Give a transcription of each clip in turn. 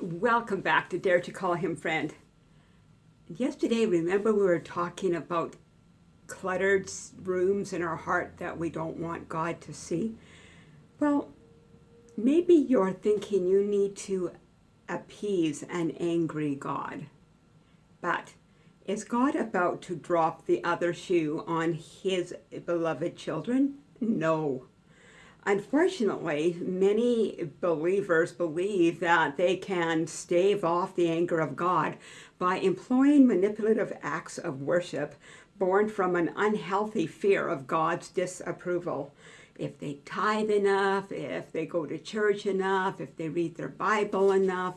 Welcome back to Dare to Call Him Friend. Yesterday, remember we were talking about cluttered rooms in our heart that we don't want God to see? Well, maybe you're thinking you need to appease an angry God. But is God about to drop the other shoe on his beloved children? No. Unfortunately, many believers believe that they can stave off the anger of God by employing manipulative acts of worship born from an unhealthy fear of God's disapproval. If they tithe enough, if they go to church enough, if they read their Bible enough,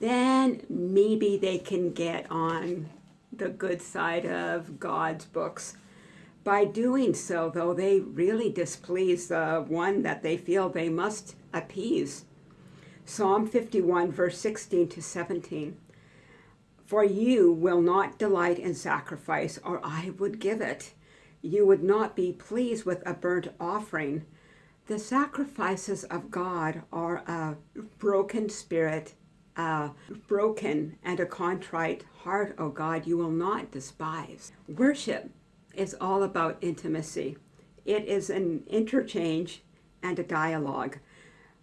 then maybe they can get on the good side of God's books. By doing so, though, they really displease the one that they feel they must appease. Psalm 51, verse 16 to 17. For you will not delight in sacrifice, or I would give it. You would not be pleased with a burnt offering. The sacrifices of God are a broken spirit, a broken and a contrite heart, O God, you will not despise. Worship is all about intimacy. It is an interchange and a dialogue.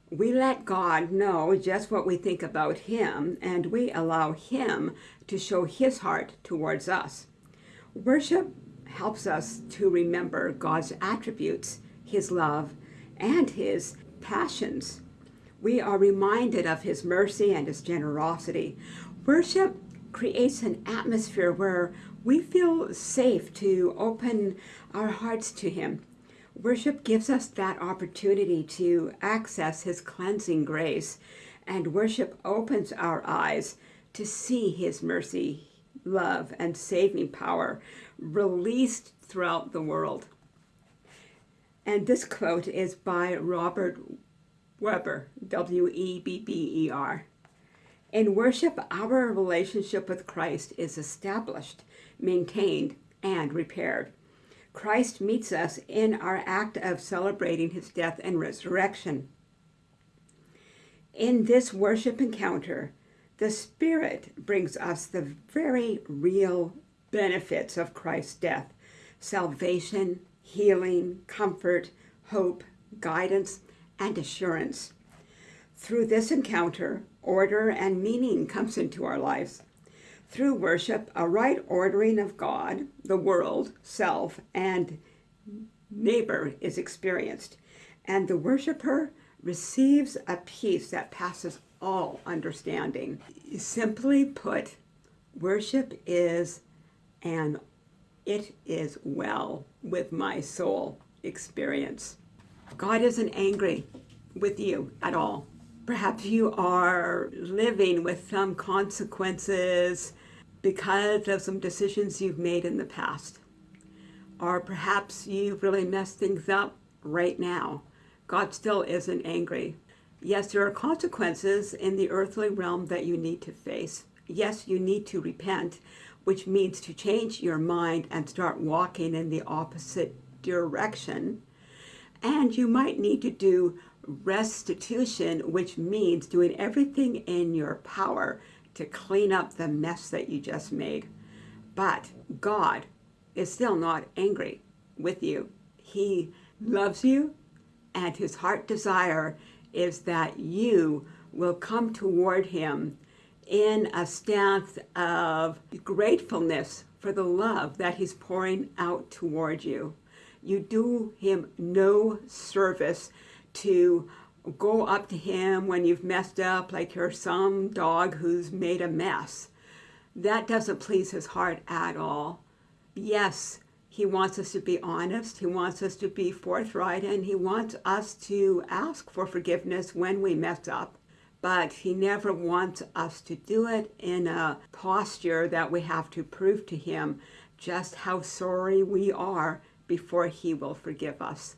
We let God know just what we think about him, and we allow him to show his heart towards us. Worship helps us to remember God's attributes, his love, and his passions. We are reminded of his mercy and his generosity. Worship creates an atmosphere where we feel safe to open our hearts to Him. Worship gives us that opportunity to access His cleansing grace, and worship opens our eyes to see His mercy, love, and saving power released throughout the world. And this quote is by Robert Webber, W-E-B-B-E-R. In worship, our relationship with Christ is established, maintained, and repaired. Christ meets us in our act of celebrating his death and resurrection. In this worship encounter, the Spirit brings us the very real benefits of Christ's death, salvation, healing, comfort, hope, guidance, and assurance. Through this encounter, order and meaning comes into our lives. Through worship, a right ordering of God, the world, self, and neighbor is experienced, and the worshiper receives a peace that passes all understanding. Simply put, worship is an it is well with my soul experience. God isn't angry with you at all. Perhaps you are living with some consequences because of some decisions you've made in the past. Or perhaps you've really messed things up right now. God still isn't angry. Yes, there are consequences in the earthly realm that you need to face. Yes, you need to repent, which means to change your mind and start walking in the opposite direction. And you might need to do restitution, which means doing everything in your power to clean up the mess that you just made. But God is still not angry with you. He loves you, and his heart desire is that you will come toward him in a stance of gratefulness for the love that he's pouring out toward you. You do him no service to go up to him when you've messed up like you're some dog who's made a mess. That doesn't please his heart at all. Yes, he wants us to be honest, he wants us to be forthright, and he wants us to ask for forgiveness when we mess up. But he never wants us to do it in a posture that we have to prove to him just how sorry we are before he will forgive us.